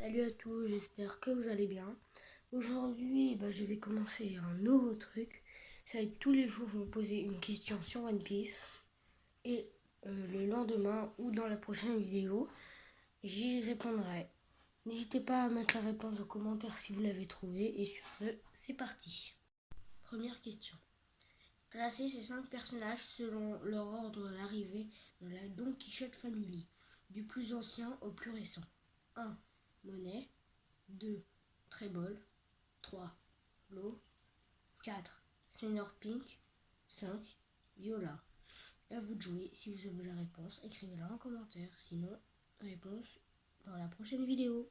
Salut à tous, j'espère que vous allez bien. Aujourd'hui, bah, je vais commencer un nouveau truc. Ça va être tous les jours, je vais vous poser une question sur One Piece. Et euh, le lendemain ou dans la prochaine vidéo, j'y répondrai. N'hésitez pas à mettre la réponse en commentaire si vous l'avez trouvé. Et sur ce, c'est parti. Première question. Placez ces 5 personnages selon leur ordre d'arrivée dans la Don Quichotte Family, du plus ancien au plus récent. 1. Monet 2. Trébol 3. Flo 4. Senior Pink 5. Viola. À vous de jouer. Si vous avez la réponse, écrivez-la en commentaire. Sinon, réponse dans la prochaine vidéo.